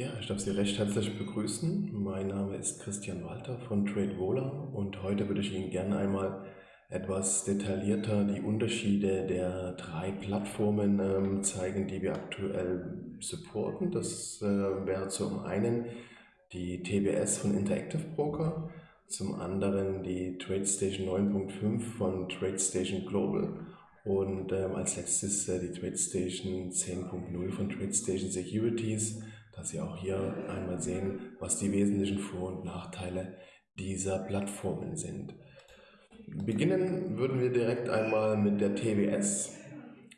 Ja, ich darf Sie recht herzlich begrüßen. Mein Name ist Christian Walter von TradeVola und heute würde ich Ihnen gerne einmal etwas detaillierter die Unterschiede der drei Plattformen ähm, zeigen, die wir aktuell supporten. Das äh, wäre zum einen die TBS von Interactive Broker, zum anderen die TradeStation 9.5 von TradeStation Global und ähm, als letztes äh, die TradeStation 10.0 von TradeStation Securities dass Sie auch hier einmal sehen, was die wesentlichen Vor- und Nachteile dieser Plattformen sind. Beginnen würden wir direkt einmal mit der TWS,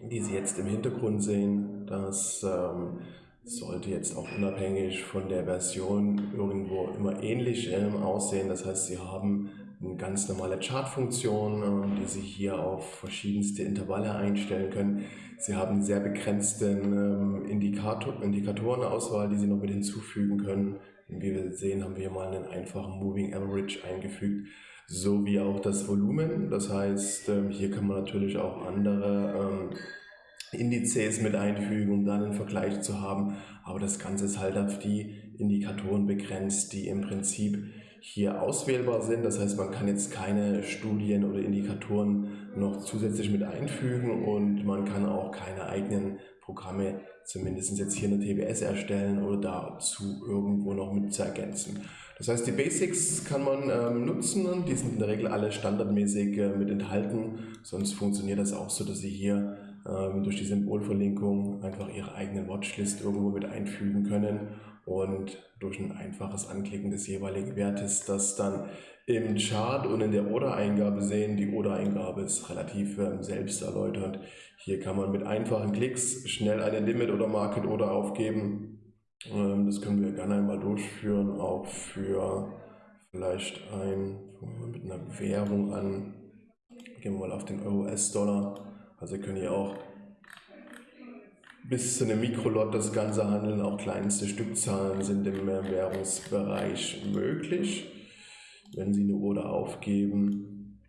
die Sie jetzt im Hintergrund sehen. Das ähm, sollte jetzt auch unabhängig von der Version irgendwo immer ähnlich ähm, aussehen. Das heißt, Sie haben eine ganz normale Chartfunktion, äh, die Sie hier auf verschiedenste Intervalle einstellen können. Sie haben eine sehr begrenzte ähm, Indikator, Indikatorenauswahl, die Sie noch mit hinzufügen können. Wie wir sehen, haben wir hier mal einen einfachen Moving Average eingefügt, sowie auch das Volumen. Das heißt, ähm, hier kann man natürlich auch andere ähm, Indizes mit einfügen, um dann einen Vergleich zu haben. Aber das Ganze ist halt auf die Indikatoren begrenzt, die im Prinzip hier auswählbar sind. Das heißt, man kann jetzt keine Studien oder Indikatoren noch zusätzlich mit einfügen und man kann auch keine eigenen Programme, zumindest jetzt hier eine TBS erstellen oder dazu irgendwo noch mit zu ergänzen. Das heißt, die Basics kann man ähm, nutzen und die sind in der Regel alle standardmäßig äh, mit enthalten. Sonst funktioniert das auch so, dass Sie hier ähm, durch die Symbolverlinkung einfach Ihre eigene Watchlist irgendwo mit einfügen können und durch ein einfaches Anklicken des jeweiligen Wertes das dann im Chart und in der Order-Eingabe sehen. Die Order-Eingabe ist relativ ähm, selbsterläuternd. Hier kann man mit einfachen Klicks schnell eine Limit- oder Market-Order aufgeben. Ähm, das können wir gerne einmal durchführen, auch für vielleicht ein, mit einer Währung an. Gehen wir mal auf den Euro-US-Dollar. Also können hier auch bis zu einem Mikrolot das Ganze handeln. Auch kleinste Stückzahlen sind im Währungsbereich möglich. Wenn Sie eine Order aufgeben,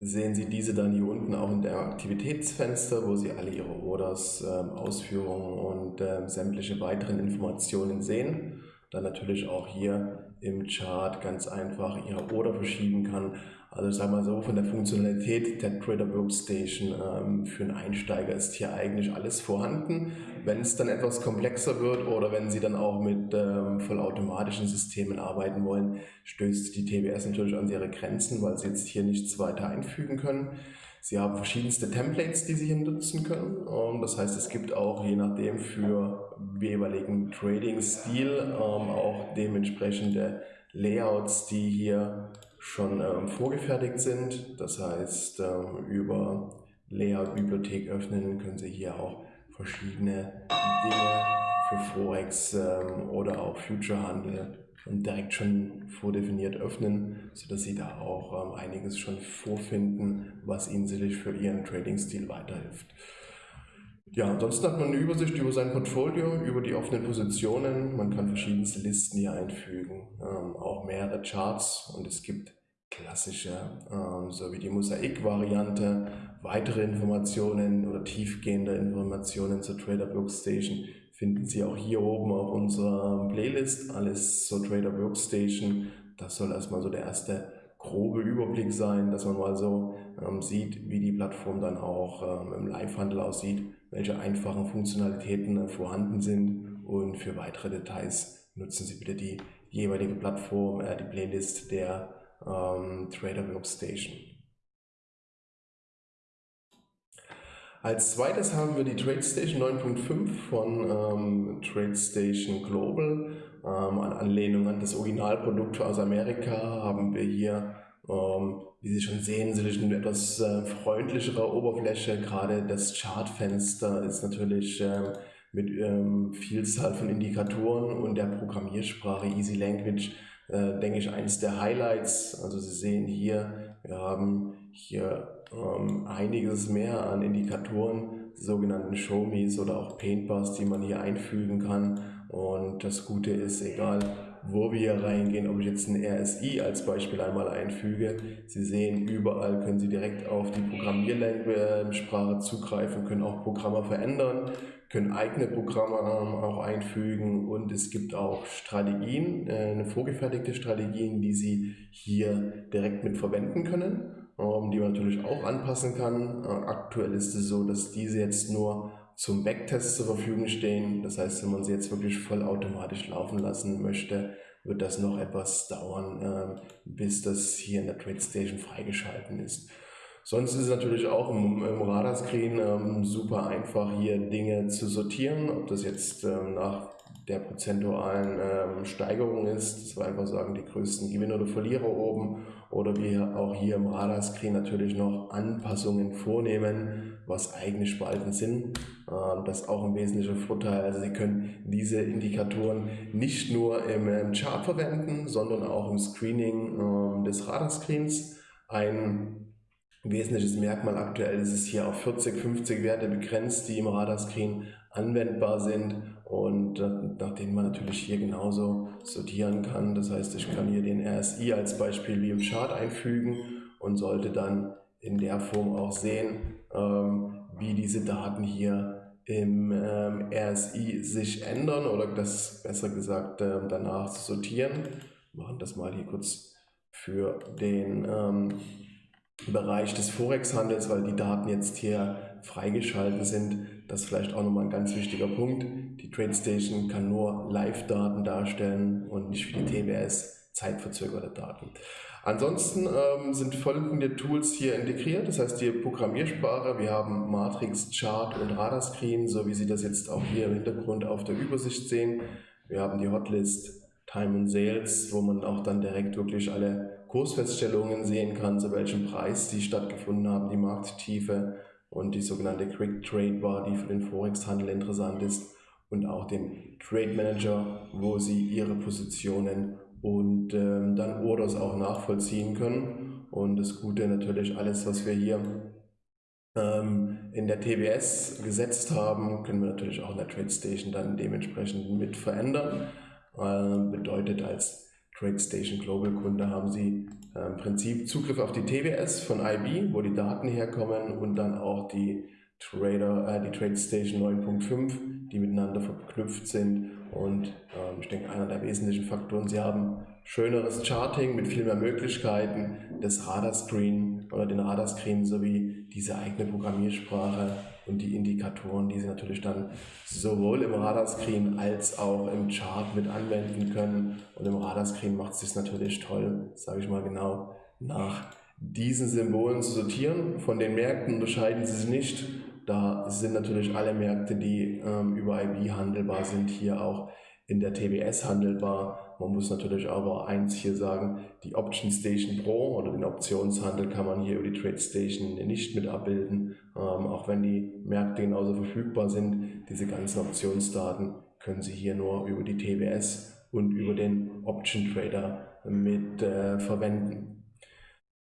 sehen Sie diese dann hier unten auch in der Aktivitätsfenster, wo Sie alle Ihre Orders, äh, Ausführungen und äh, sämtliche weiteren Informationen sehen. Dann natürlich auch hier im Chart ganz einfach Ihre Order verschieben kann also ich sage mal so, von der Funktionalität der Trader Workstation ähm, für einen Einsteiger ist hier eigentlich alles vorhanden. Wenn es dann etwas komplexer wird oder wenn Sie dann auch mit ähm, vollautomatischen Systemen arbeiten wollen, stößt die TBS natürlich an ihre Grenzen, weil Sie jetzt hier nichts weiter einfügen können. Sie haben verschiedenste Templates, die Sie hier nutzen können. Und das heißt, es gibt auch je nachdem für jeweiligen Trading-Stil ähm, auch dementsprechende Layouts, die hier schon ähm, vorgefertigt sind. Das heißt, ähm, über Layout-Bibliothek öffnen können Sie hier auch verschiedene Dinge für Forex ähm, oder auch Future-Handel direkt schon vordefiniert öffnen, sodass Sie da auch ähm, einiges schon vorfinden, was Ihnen sicherlich für Ihren Trading-Stil weiterhilft. Ja, ansonsten hat man eine Übersicht über sein Portfolio, über die offenen Positionen. Man kann verschiedenste Listen hier einfügen, ähm, auch mehrere Charts und es gibt klassische, ähm, so wie die Mosaik-Variante, weitere Informationen oder tiefgehende Informationen zur Trader Workstation finden Sie auch hier oben auf unserer Playlist. Alles zur Trader Workstation. Das soll erstmal so der erste grobe Überblick sein, dass man mal so ähm, sieht, wie die Plattform dann auch ähm, im Live-Handel aussieht, welche einfachen Funktionalitäten äh, vorhanden sind und für weitere Details nutzen Sie bitte die jeweilige Plattform, äh, die Playlist der ähm, Trader Workstation. Als zweites haben wir die TradeStation 9.5 von ähm, TradeStation Global. Ähm, an Anlehnung an das Originalprodukt aus Amerika haben wir hier, ähm, wie Sie schon sehen, eine etwas äh, freundlichere Oberfläche. Gerade das Chartfenster ist natürlich äh, mit ähm, Vielzahl von Indikatoren und der Programmiersprache Easy Language äh, denke ich, eines der Highlights. Also Sie sehen hier, wir haben hier ähm, einiges mehr an Indikatoren, sogenannten Show-Me's oder auch Paintbars, die man hier einfügen kann. Und das Gute ist, egal wo wir hier reingehen, ob ich jetzt ein RSI als Beispiel einmal einfüge. Sie sehen, überall können Sie direkt auf die Programmiersprache zugreifen, können auch Programme verändern, können eigene Programme ähm, auch einfügen und es gibt auch Strategien, äh, vorgefertigte Strategien, die Sie hier direkt mit verwenden können ähm, die man natürlich auch anpassen kann. Äh, aktuell ist es so, dass diese jetzt nur zum Backtest zur Verfügung stehen. Das heißt, wenn man sie jetzt wirklich vollautomatisch laufen lassen möchte, wird das noch etwas dauern, ähm, bis das hier in der TradeStation freigeschalten ist. Sonst ist es natürlich auch im, im Radarscreen ähm, super einfach, hier Dinge zu sortieren, ob das jetzt ähm, nach der prozentualen ähm, Steigerung ist, dass wir einfach sagen, die größten Gewinner oder Verlierer oben oder wir auch hier im Radarscreen natürlich noch Anpassungen vornehmen, was eigene Spalten sind. Ähm, das ist auch ein wesentlicher Vorteil. Also Sie können diese Indikatoren nicht nur im, Chart verwenden, sondern auch im Screening ähm, des Radarscreens. Ein wesentliches Merkmal aktuell ist es hier auf 40, 50 Werte begrenzt, die im Radarscreen anwendbar sind und äh, nach denen man natürlich hier genauso sortieren kann. Das heißt, ich kann hier den RSI als Beispiel wie im Chart einfügen und sollte dann in der Form auch sehen, ähm, wie diese Daten hier im ähm, RSI sich ändern oder das besser gesagt äh, danach sortieren. Wir machen das mal hier kurz für den ähm, Bereich des Forex-Handels, weil die Daten jetzt hier freigeschalten sind. Das ist vielleicht auch nochmal ein ganz wichtiger Punkt. Die TradeStation kann nur Live-Daten darstellen und nicht wie die TWS zeitverzögerte Daten. Ansonsten ähm, sind folgende Tools hier integriert, das heißt die Programmiersprache. Wir haben Matrix, Chart und Radarscreen, so wie Sie das jetzt auch hier im Hintergrund auf der Übersicht sehen. Wir haben die Hotlist, Time and Sales, wo man auch dann direkt wirklich alle Kursfeststellungen sehen kann, zu welchem Preis die stattgefunden haben, die Markttiefe und die sogenannte Quick Trade Bar, die für den Forex-Handel interessant ist und auch den Trade Manager, wo Sie Ihre Positionen und ähm, dann Orders auch nachvollziehen können. Und das Gute natürlich, alles, was wir hier ähm, in der TBS gesetzt haben, können wir natürlich auch in der TradeStation dann dementsprechend mit verändern. Äh, bedeutet als TradeStation Global Kunde haben Sie äh, im Prinzip Zugriff auf die TWS von IB, wo die Daten herkommen und dann auch die Trader, äh, die TradeStation 9.5, die miteinander verknüpft sind. Und ähm, ich denke, einer der wesentlichen Faktoren, Sie haben schöneres Charting mit viel mehr Möglichkeiten, das Radarscreen oder den Radarscreen sowie diese eigene Programmiersprache und die Indikatoren, die Sie natürlich dann sowohl im Radarscreen als auch im Chart mit anwenden können. Und im Radarscreen macht es sich natürlich toll, sage ich mal genau, nach diesen Symbolen zu sortieren. Von den Märkten unterscheiden sie sich nicht. Da sind natürlich alle Märkte, die ähm, über IB handelbar sind, hier auch in der TBS handelbar. Man muss natürlich aber eins hier sagen, die Option Station Pro oder den Optionshandel kann man hier über die Trade Station nicht mit abbilden, ähm, auch wenn die Märkte genauso verfügbar sind. Diese ganzen Optionsdaten können Sie hier nur über die TBS und über den Option Trader mit äh, verwenden.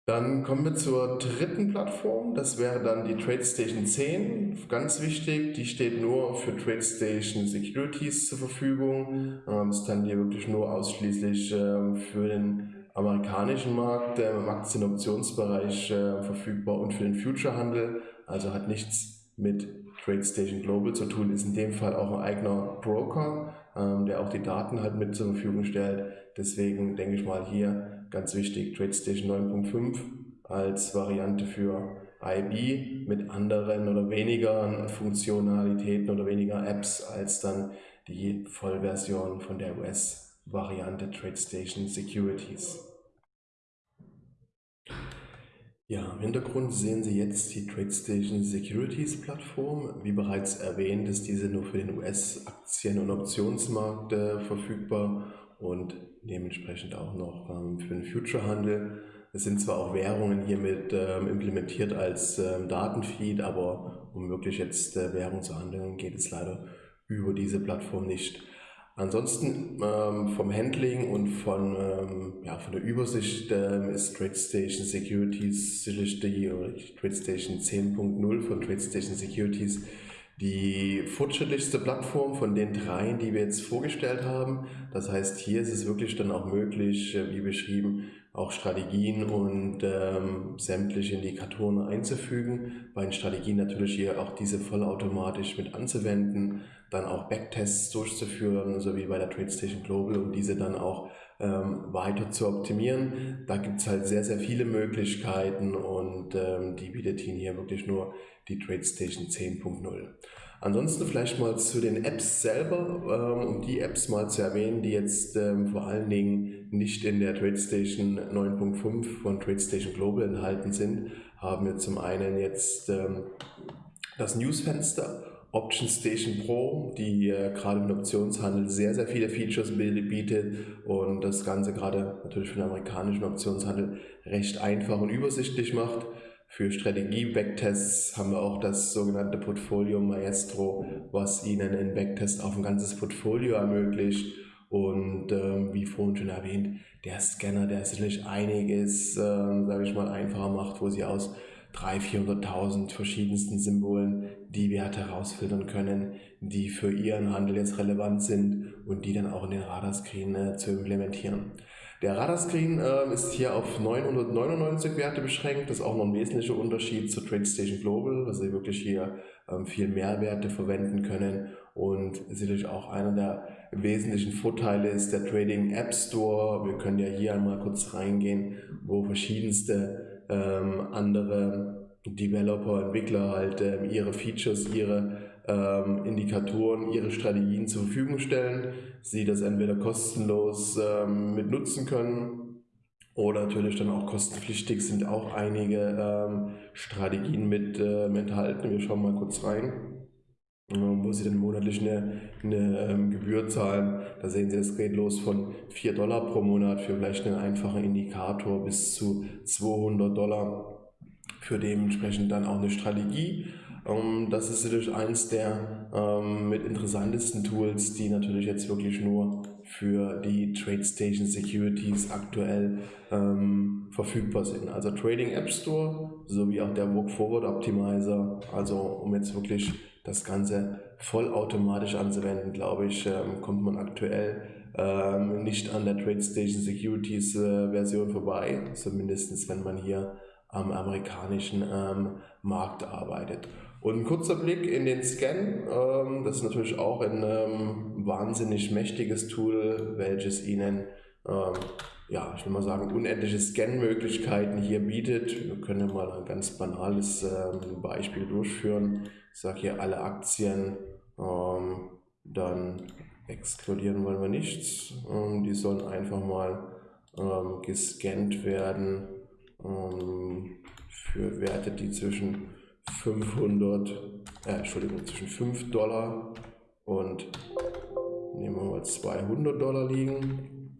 Dann kommen wir zur dritten Plattform, das wäre dann die TradeStation 10. Ganz wichtig, die steht nur für TradeStation Securities zur Verfügung. Ähm, ist dann hier wirklich nur ausschließlich äh, für den amerikanischen Markt im Aktienoptionsbereich äh, verfügbar und für den Future-Handel. Also hat nichts mit TradeStation Global zu tun, ist in dem Fall auch ein eigener Broker, ähm, der auch die Daten halt mit zur Verfügung stellt. Deswegen denke ich mal hier ganz wichtig, TradeStation 9.5 als Variante für IB mit anderen oder weniger Funktionalitäten oder weniger Apps als dann die Vollversion von der US-Variante TradeStation Securities. Ja, im Hintergrund sehen Sie jetzt die TradeStation Securities Plattform. Wie bereits erwähnt, ist diese nur für den US-Aktien- und Optionsmarkt äh, verfügbar und dementsprechend auch noch ähm, für den Future-Handel. Es sind zwar auch Währungen hiermit ähm, implementiert als ähm, Datenfeed, aber um wirklich jetzt äh, Währung zu handeln, geht es leider über diese Plattform nicht. Ansonsten ähm, vom Handling und von, ähm, ja, von der Übersicht ähm, ist TradeStation Securities TradeStation 10.0 von TradeStation Securities die fortschrittlichste Plattform von den dreien, die wir jetzt vorgestellt haben. Das heißt, hier ist es wirklich dann auch möglich, äh, wie beschrieben, auch Strategien und ähm, sämtliche Indikatoren einzufügen. Bei den Strategien natürlich hier auch diese vollautomatisch mit anzuwenden, dann auch Backtests durchzuführen, so wie bei der TradeStation Global und diese dann auch ähm, weiter zu optimieren. Da gibt es halt sehr, sehr viele Möglichkeiten und ähm, die bietet Ihnen hier wirklich nur die TradeStation 10.0. Ansonsten vielleicht mal zu den Apps selber, ähm, um die Apps mal zu erwähnen, die jetzt ähm, vor allen Dingen nicht in der TradeStation 9.5 von TradeStation Global enthalten sind, haben wir zum einen jetzt ähm, das Newsfenster, Option Station Pro, die äh, gerade im Optionshandel sehr, sehr viele Features bietet und das Ganze gerade natürlich für den amerikanischen Optionshandel recht einfach und übersichtlich macht. Für Strategie-Backtests haben wir auch das sogenannte Portfolio Maestro, was Ihnen einen Backtest auf ein ganzes Portfolio ermöglicht. Und ähm, wie vorhin schon erwähnt, der Scanner, der sicherlich einiges, ähm, sage ich mal, einfacher macht, wo Sie aus 300.000, 400.000 verschiedensten Symbolen die Werte herausfiltern können, die für Ihren Handel jetzt relevant sind und die dann auch in den Radarscreen äh, zu implementieren. Der Radarscreen äh, ist hier auf 999 Werte beschränkt. Das ist auch noch ein wesentlicher Unterschied zu TradeStation Global, dass Sie wirklich hier ähm, viel mehr Werte verwenden können. Und sicherlich auch einer der wesentlichen Vorteile ist der Trading App Store. Wir können ja hier einmal kurz reingehen, wo verschiedenste ähm, andere Developer, Entwickler halt ähm, ihre Features, ihre ähm, Indikatoren, ihre Strategien zur Verfügung stellen, sie das entweder kostenlos ähm, mit nutzen können oder natürlich dann auch kostenpflichtig sind auch einige ähm, Strategien mit äh, enthalten. Wir schauen mal kurz rein wo Sie dann monatlich eine, eine ähm, Gebühr zahlen. Da sehen Sie, es geht los von 4 Dollar pro Monat für vielleicht einen einfachen Indikator bis zu 200 Dollar für dementsprechend dann auch eine Strategie ähm, das ist natürlich eins der ähm, mit interessantesten Tools, die natürlich jetzt wirklich nur für die TradeStation Securities aktuell ähm, verfügbar sind. Also Trading App Store sowie auch der Walk Forward Optimizer, also um jetzt wirklich das Ganze vollautomatisch anzuwenden, glaube ich, ähm, kommt man aktuell ähm, nicht an der TradeStation Securities äh, Version vorbei, zumindest wenn man hier am amerikanischen ähm, Markt arbeitet. Und ein kurzer Blick in den Scan, ähm, das ist natürlich auch ein ähm, wahnsinnig mächtiges Tool, welches Ihnen, ähm, ja, ich will mal sagen, unendliche Scan-Möglichkeiten hier bietet. Wir können mal ein ganz banales Beispiel durchführen. Ich sage hier alle Aktien, dann exkludieren wollen wir nichts. Die sollen einfach mal gescannt werden für Werte, die zwischen 500, äh, Entschuldigung, zwischen 5 Dollar und nehmen wir mal 200 Dollar liegen.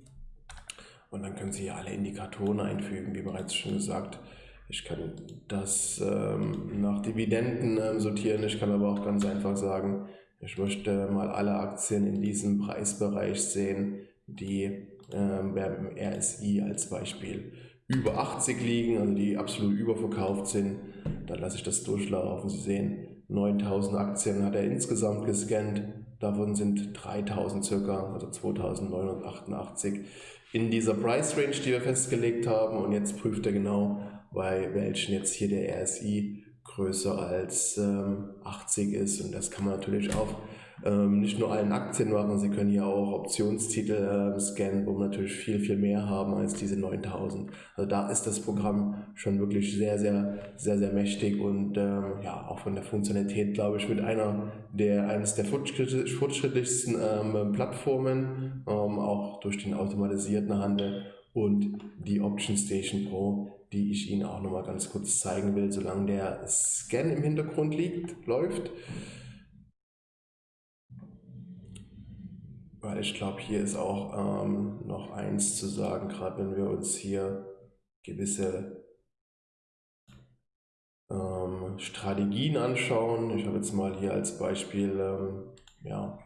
Und dann können Sie hier alle Indikatoren einfügen, wie bereits schon gesagt. Ich kann das ähm, nach Dividenden ähm, sortieren. Ich kann aber auch ganz einfach sagen, ich möchte mal alle Aktien in diesem Preisbereich sehen, die ähm, beim RSI als Beispiel über 80 liegen, also die absolut überverkauft sind, dann lasse ich das durchlaufen. Sie sehen, 9000 Aktien hat er insgesamt gescannt, davon sind 3000 circa, also 2988 in dieser Price Range, die wir festgelegt haben. Und jetzt prüft er genau, bei welchen jetzt hier der RSI größer als ähm, 80 ist. Und das kann man natürlich auch ähm, nicht nur allen Aktien machen, Sie können ja auch Optionstitel äh, scannen, wo wir natürlich viel, viel mehr haben als diese 9000. Also da ist das Programm schon wirklich sehr, sehr, sehr, sehr mächtig und ähm, ja, auch von der Funktionalität, glaube ich, mit einer der, eines der fortschrittlichsten ähm, Plattformen, ähm, auch durch den automatisierten Handel und die Option Station Pro, die ich Ihnen auch nochmal ganz kurz zeigen will, solange der Scan im Hintergrund liegt, läuft. Weil ich glaube, hier ist auch ähm, noch eins zu sagen, gerade wenn wir uns hier gewisse ähm, Strategien anschauen. Ich habe jetzt mal hier als Beispiel, ähm, ja,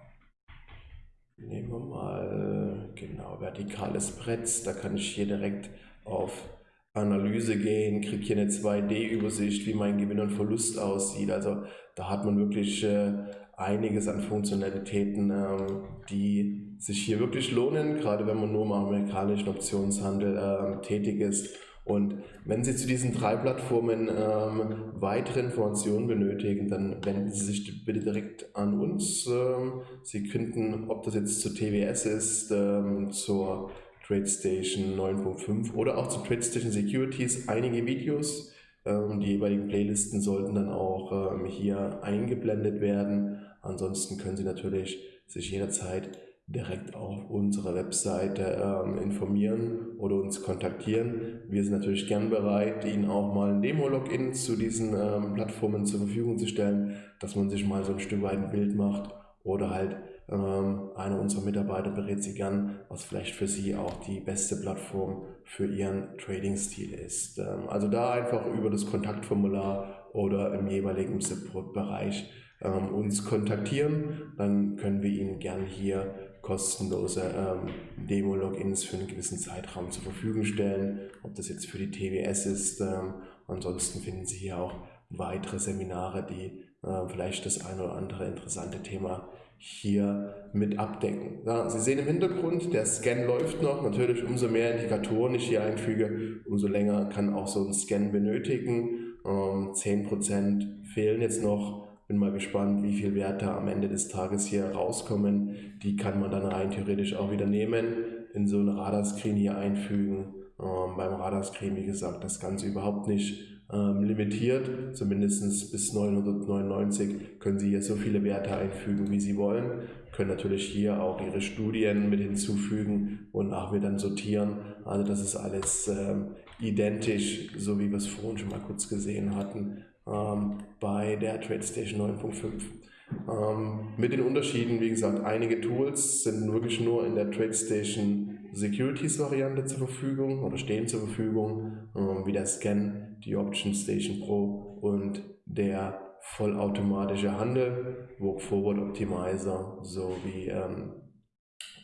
nehmen wir mal genau vertikales Brett. Da kann ich hier direkt auf Analyse gehen, kriege hier eine 2D-Übersicht, wie mein Gewinn und Verlust aussieht. Also da hat man wirklich äh, einiges an Funktionalitäten, ähm, die sich hier wirklich lohnen, gerade wenn man nur im amerikanischen Optionshandel äh, tätig ist. Und wenn Sie zu diesen drei Plattformen ähm, weitere Informationen benötigen, dann wenden Sie sich bitte direkt an uns. Ähm, Sie könnten, ob das jetzt zur TWS ist, ähm, zur TradeStation 9.5 oder auch zu TradeStation Securities einige Videos. Ähm, die jeweiligen Playlisten sollten dann auch ähm, hier eingeblendet werden. Ansonsten können Sie natürlich sich jederzeit direkt auf unserer Webseite ähm, informieren oder uns kontaktieren. Wir sind natürlich gern bereit, Ihnen auch mal ein Demo-Login zu diesen ähm, Plattformen zur Verfügung zu stellen, dass man sich mal so ein Stück weit ein Bild macht oder halt ähm, einer unserer Mitarbeiter berät Sie gern, was vielleicht für Sie auch die beste Plattform für Ihren Trading-Stil ist. Ähm, also da einfach über das Kontaktformular oder im jeweiligen Support-Bereich ähm, uns kontaktieren, dann können wir Ihnen gern hier kostenlose Demo-Logins für einen gewissen Zeitraum zur Verfügung stellen, ob das jetzt für die TWS ist. Ansonsten finden Sie hier auch weitere Seminare, die äh, vielleicht das ein oder andere interessante Thema hier mit abdecken. Ja, Sie sehen im Hintergrund, der Scan läuft noch. Natürlich, umso mehr Indikatoren ich hier einfüge, umso länger kann auch so ein Scan benötigen. Ähm, 10% fehlen jetzt noch bin mal gespannt, wie viele Werte am Ende des Tages hier rauskommen. Die kann man dann rein theoretisch auch wieder nehmen, in so ein Radarscreen hier einfügen. Ähm, beim Radarscreen, wie gesagt, das Ganze überhaupt nicht ähm, limitiert. Zumindest bis 999 können Sie hier so viele Werte einfügen, wie Sie wollen. Können natürlich hier auch Ihre Studien mit hinzufügen und auch wieder sortieren. Also das ist alles ähm, identisch, so wie wir es vorhin schon mal kurz gesehen hatten ähm, bei der TradeStation 9.5. Ähm, mit den Unterschieden, wie gesagt, einige Tools sind wirklich nur in der TradeStation Securities Variante zur Verfügung oder stehen zur Verfügung, ähm, wie der Scan, die Option Station Pro und der vollautomatische Handel, Walk Forward Optimizer sowie ähm,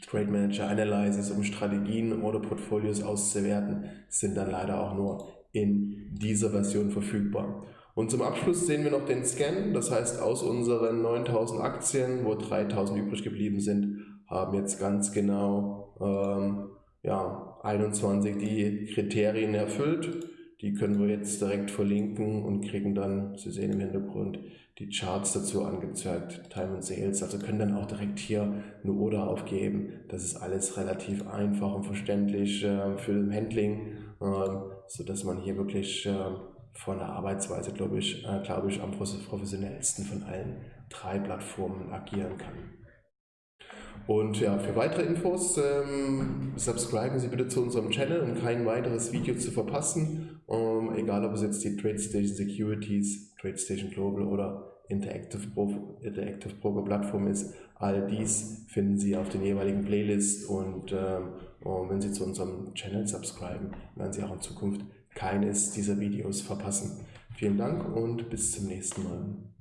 Trade Manager Analysis, um Strategien oder Portfolios auszuwerten, sind dann leider auch nur in dieser Version verfügbar. Und zum Abschluss sehen wir noch den Scan, das heißt aus unseren 9000 Aktien, wo 3000 übrig geblieben sind, haben jetzt ganz genau ähm, ja, 21 die Kriterien erfüllt. Die können wir jetzt direkt verlinken und kriegen dann, Sie sehen im Hintergrund, die Charts dazu angezeigt, Time and Sales, also können dann auch direkt hier eine Order aufgeben. Das ist alles relativ einfach und verständlich äh, für den Handling, äh, sodass man hier wirklich äh, von der Arbeitsweise, glaube ich, äh, glaube ich, am professionellsten von allen drei Plattformen agieren kann. Und ja, für weitere Infos ähm, subscriben Sie bitte zu unserem Channel, um kein weiteres Video zu verpassen. Ähm, egal ob es jetzt die TradeStation Securities, TradeStation Global oder Interactive, Pro, Interactive Broker Plattform ist. All dies finden Sie auf den jeweiligen Playlists und, ähm, und wenn Sie zu unserem Channel subscriben, werden Sie auch in Zukunft keines dieser Videos verpassen. Vielen Dank und bis zum nächsten Mal.